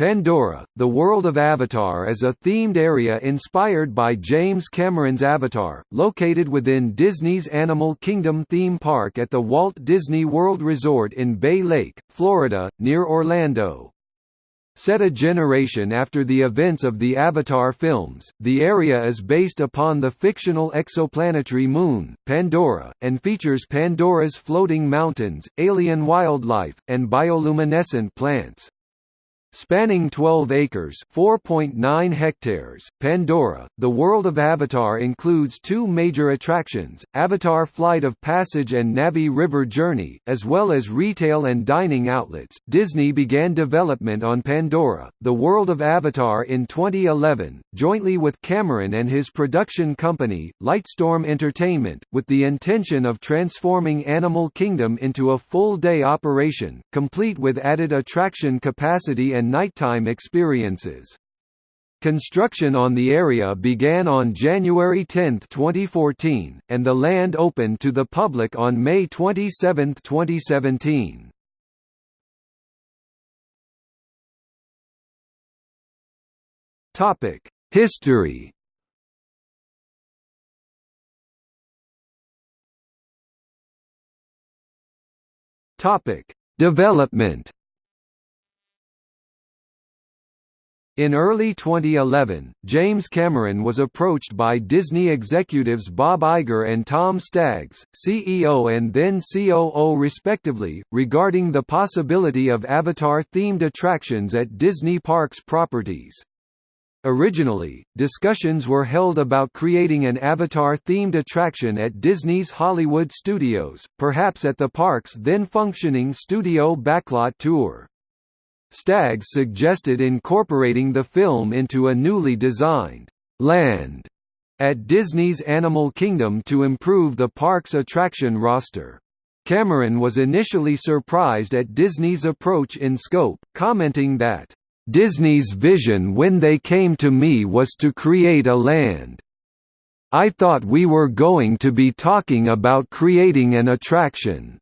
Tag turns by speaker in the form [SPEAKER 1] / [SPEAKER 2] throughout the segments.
[SPEAKER 1] Pandora, the world of Avatar is a themed area inspired by James Cameron's Avatar, located within Disney's Animal Kingdom theme park at the Walt Disney World Resort in Bay Lake, Florida, near Orlando. Set a generation after the events of the Avatar films, the area is based upon the fictional exoplanetary moon, Pandora, and features Pandora's floating mountains, alien wildlife, and bioluminescent plants. Spanning 12 acres (4.9 hectares), Pandora, the world of Avatar includes two major attractions, Avatar Flight of Passage and Na'vi River Journey, as well as retail and dining outlets. Disney began development on Pandora, the world of Avatar in 2011, jointly with Cameron and his production company, Lightstorm Entertainment, with the intention of transforming Animal Kingdom into a full-day operation, complete with added attraction capacity and and nighttime experiences. Construction on the area began on January 10, 2014, and the land opened to the public on May 27, 2017. Topic: History. Topic: Development. In early 2011, James Cameron was approached by Disney executives Bob Iger and Tom Staggs, CEO and then COO respectively, regarding the possibility of Avatar-themed attractions at Disney Parks properties. Originally, discussions were held about creating an Avatar-themed attraction at Disney's Hollywood Studios, perhaps at the park's then-functioning Studio Backlot Tour. Staggs suggested incorporating the film into a newly designed «land» at Disney's Animal Kingdom to improve the park's attraction roster. Cameron was initially surprised at Disney's approach in scope, commenting that, "...Disney's vision when they came to me was to create a land. I thought we were going to be talking about creating an attraction."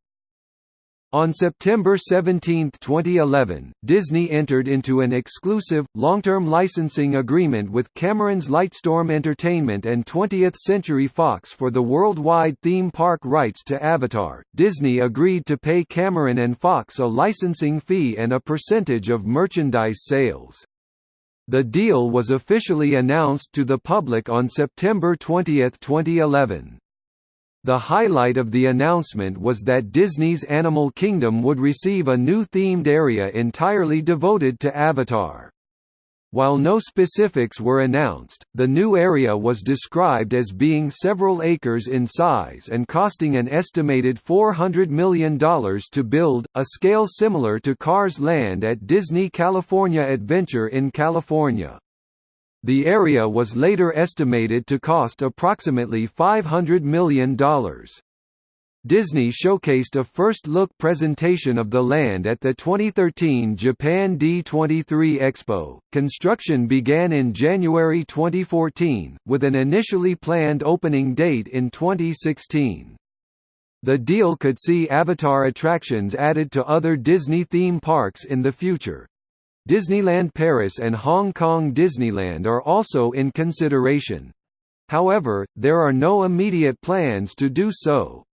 [SPEAKER 1] On September 17, 2011, Disney entered into an exclusive, long-term licensing agreement with Cameron's Lightstorm Entertainment and 20th Century Fox for the worldwide theme park rights to Avatar. Disney agreed to pay Cameron and Fox a licensing fee and a percentage of merchandise sales. The deal was officially announced to the public on September 20, 2011. The highlight of the announcement was that Disney's Animal Kingdom would receive a new themed area entirely devoted to Avatar. While no specifics were announced, the new area was described as being several acres in size and costing an estimated $400 million to build, a scale similar to Cars Land at Disney California Adventure in California. The area was later estimated to cost approximately $500 million. Disney showcased a first-look presentation of the land at the 2013 Japan D23 Expo. Construction began in January 2014, with an initially planned opening date in 2016. The deal could see Avatar attractions added to other Disney theme parks in the future, Disneyland Paris and Hong Kong Disneyland are also in consideration. However, there are no immediate plans to do so.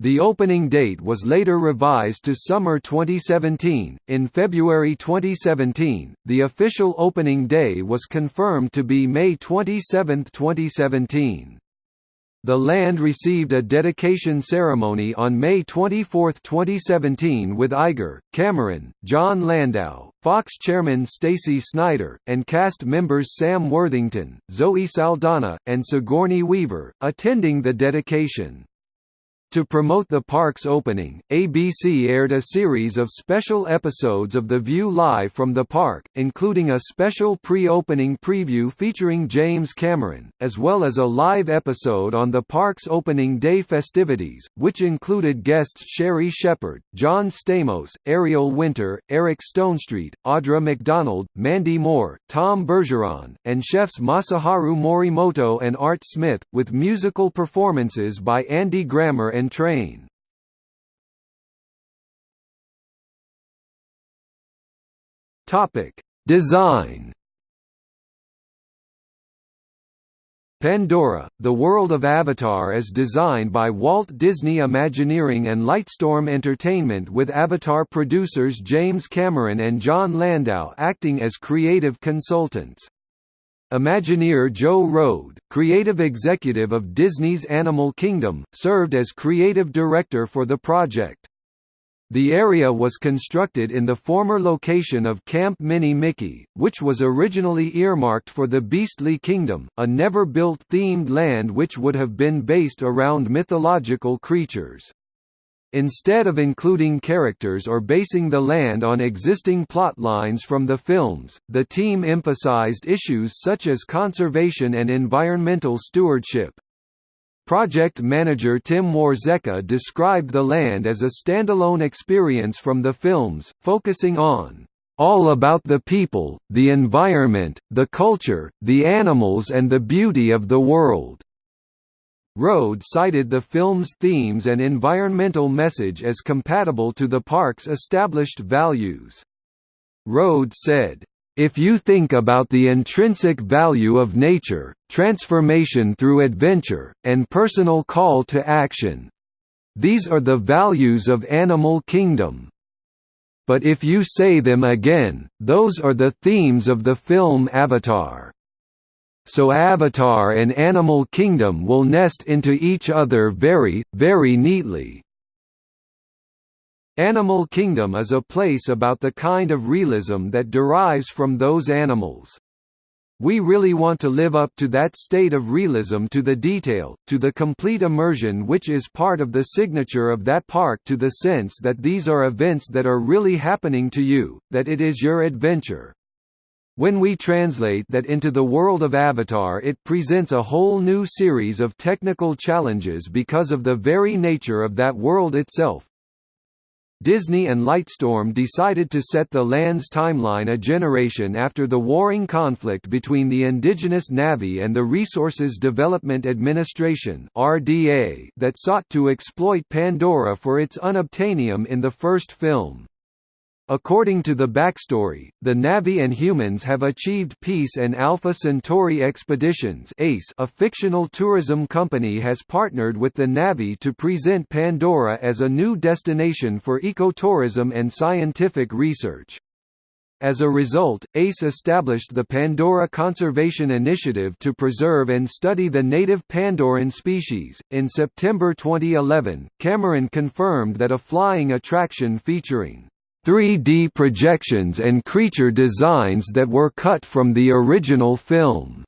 [SPEAKER 1] The opening date was later revised to summer 2017. In February 2017, the official opening day was confirmed to be May 27, 2017. The land received a dedication ceremony on May 24, 2017 with Iger, Cameron, Jon Landau, Fox chairman Stacey Snider, and cast members Sam Worthington, Zoe Saldana, and Sigourney Weaver, attending the dedication. To promote the park's opening, ABC aired a series of special episodes of The View live from the park, including a special pre-opening preview featuring James Cameron, as well as a live episode on the park's opening day festivities, which included guests Sherri Shepherd, John Stamos, Ariel Winter, Eric Stonestreet, Audra McDonald, Mandy Moore, Tom Bergeron, and chefs Masaharu Morimoto and Art Smith, with musical performances by Andy Grammer and and Train. Topic: Design Pandora, the world of Avatar is designed by Walt Disney Imagineering and Lightstorm Entertainment with Avatar producers James Cameron and Jon Landau acting as creative consultants. Imagineer Joe Rohde, creative executive of Disney's Animal Kingdom, served as creative director for the project. The area was constructed in the former location of Camp Mini Mickey, which was originally earmarked for the Beastly Kingdom, a never-built themed land which would have been based around mythological creatures. Instead of including characters or basing the land on existing plot lines from the films, the team emphasized issues such as conservation and environmental stewardship. Project manager Tim Warzeka described the land as a standalone experience from the films, focusing on all about the people, the environment, the culture, the animals and the beauty of the world." Rohde cited the film's themes and environmental message as compatible to the park's established values. Rohde said, if you think about the intrinsic value of nature, transformation through adventure, and personal call to action. These are the values of Animal Kingdom. But if you say them again, those are the themes of the film Avatar. So Avatar and Animal Kingdom will nest into each other very, very neatly. Animal Kingdom is a place about the kind of realism that derives from those animals. We really want to live up to that state of realism to the detail, to the complete immersion which is part of the signature of that park to the sense that these are events that are really happening to you, that it is your adventure. When we translate that into the world of Avatar it presents a whole new series of technical challenges because of the very nature of that world itself, Disney and Lightstorm decided to set the land's timeline a generation after the warring conflict between the indigenous Na'vi and the Resources Development Administration (RDA) that sought to exploit Pandora for its unobtainium in the first film. According to the backstory, the Na'vi and humans have achieved peace and Alpha Centauri Expeditions ACE, a fictional tourism company has partnered with the Na'vi to present Pandora as a new destination for ecotourism and scientific research. As a result, ACE established the Pandora Conservation Initiative to preserve and study the native Pandoran species. In September 2011, Cameron confirmed that a flying attraction featuring 3D projections and creature designs that were cut from the original film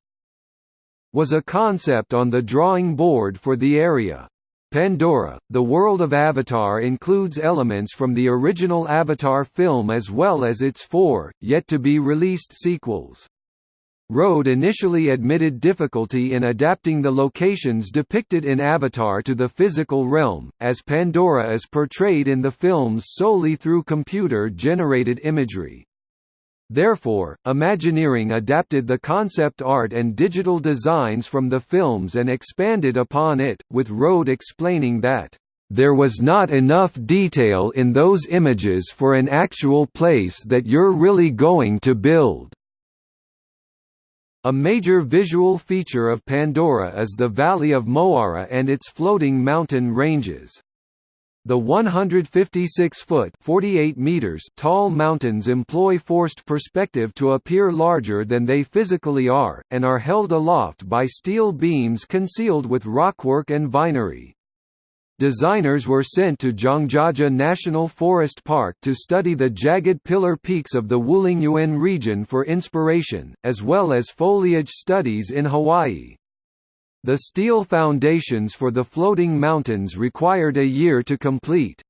[SPEAKER 1] was a concept on the drawing board for the area. Pandora, the world of Avatar includes elements from the original Avatar film as well as its four, yet-to-be-released sequels. Rohde initially admitted difficulty in adapting the locations depicted in Avatar to the physical realm, as Pandora is portrayed in the films solely through computer-generated imagery. Therefore, Imagineering adapted the concept art and digital designs from the films and expanded upon it, with Rohde explaining that, "...there was not enough detail in those images for an actual place that you're really going to build." A major visual feature of Pandora is the Valley of Mo'ara and its floating mountain ranges. The 156-foot (48 meters) tall mountains employ forced perspective to appear larger than they physically are, and are held aloft by steel beams concealed with rockwork and vinery. Designers were sent to Zhangjiajie National Forest Park to study the jagged pillar peaks of the Wulingyuan region for inspiration, as well as foliage studies in Hawaii. The steel foundations for the floating mountains required a year to complete.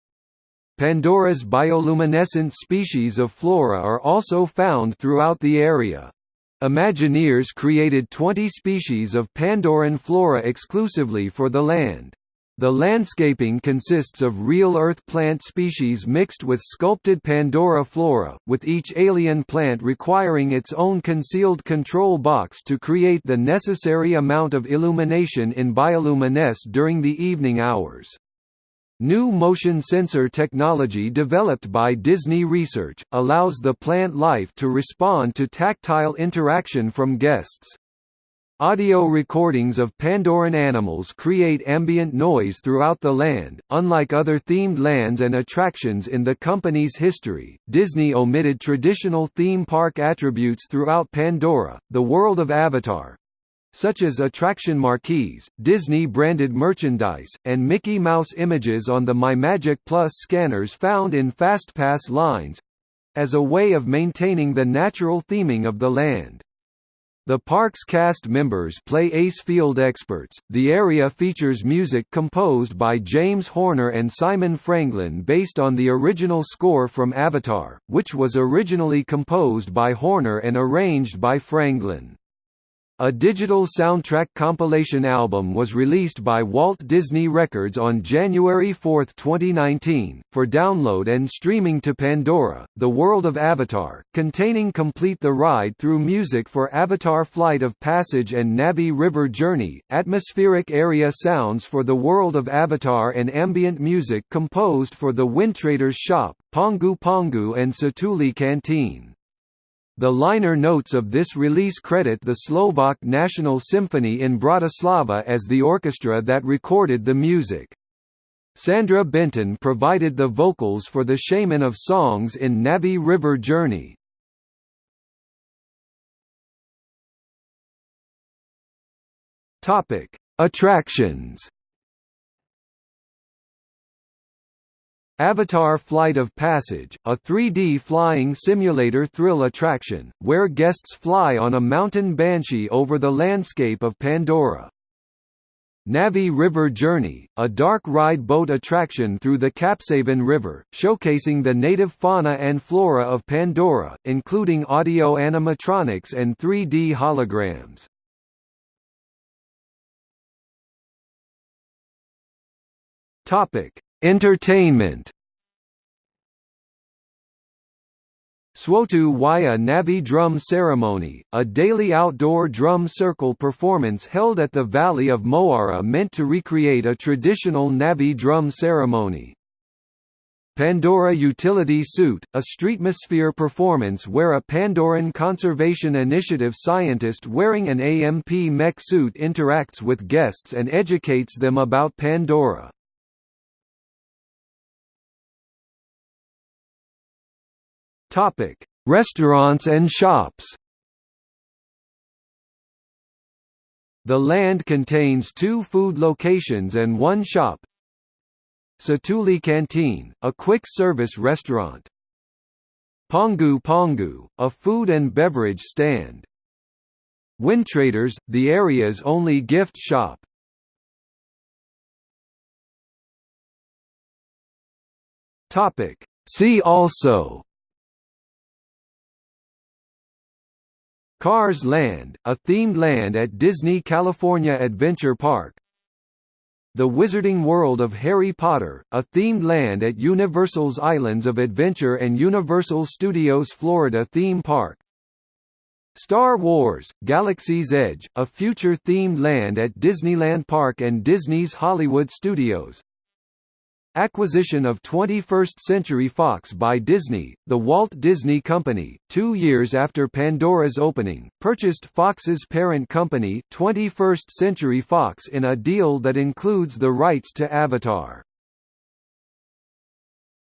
[SPEAKER 1] Pandora's bioluminescent species of flora are also found throughout the area. Imagineers created 20 species of Pandoran flora exclusively for the land. The landscaping consists of real earth plant species mixed with sculpted Pandora flora, with each alien plant requiring its own concealed control box to create the necessary amount of illumination in bioluminesce during the evening hours. New motion sensor technology developed by Disney Research, allows the plant life to respond to tactile interaction from guests. Audio recordings of Pandoran animals create ambient noise throughout the land. Unlike other themed lands and attractions in the company's history, Disney omitted traditional theme park attributes throughout Pandora, the world of Avatar, such as attraction marquees, Disney-branded merchandise, and Mickey Mouse images on the MyMagic Plus scanners found in FastPass lines—as a way of maintaining the natural theming of the land. The park's cast members play ACE field experts. The area features music composed by James Horner and Simon Franglen based on the original score from Avatar, which was originally composed by Horner and arranged by Franglen. A digital soundtrack compilation album was released by Walt Disney Records on January 4, 2019, for download and streaming to Pandora, The World of Avatar, containing Complete the Ride through music for Avatar Flight of Passage and Na'vi River Journey, atmospheric area sounds for The World of Avatar and ambient music composed for The Windtraders Shop, Pongu Pongu and Satuli Canteen. The liner notes of this release credit the Slovak National Symphony in Bratislava as the orchestra that recorded the music. Sandra Benton provided the vocals for the Shaman of Songs in Na'vi River Journey. Attractions Avatar Flight of Passage, a 3D flying simulator thrill attraction, where guests fly on a mountain banshee over the landscape of Pandora. Na'vi River Journey, a dark ride boat attraction through the Capsavan River, showcasing the native fauna and flora of Pandora, including audio animatronics and 3D holograms. Topic: Entertainment Swotu Waya Na'vi Drum Ceremony, a daily outdoor drum circle performance held at the Valley of Mo'ara meant to recreate a traditional Na'vi drum ceremony. Pandora Utility Suit, a streetmosphere performance where a Pandoran Conservation Initiative scientist wearing an AMP mech suit interacts with guests and educates them about Pandora. Topic: Restaurants and shops. The land contains two food locations and one shop. Satuli Canteen, a quick-service restaurant. Pongu Pongu, a food and beverage stand. Windtraders, the area's only gift shop. Topic. See also Cars Land, a themed land at Disney California Adventure Park. The Wizarding World of Harry Potter, a themed land at Universal's Islands of Adventure and Universal Studios Florida theme park. Star Wars, Galaxy's Edge, a future-themed land at Disneyland Park and Disney's Hollywood Studios Acquisition of 21st Century Fox by Disney, the Walt Disney Company, two years after Pandora's opening, purchased Fox's parent company 21st Century Fox in a deal that includes the rights to Avatar.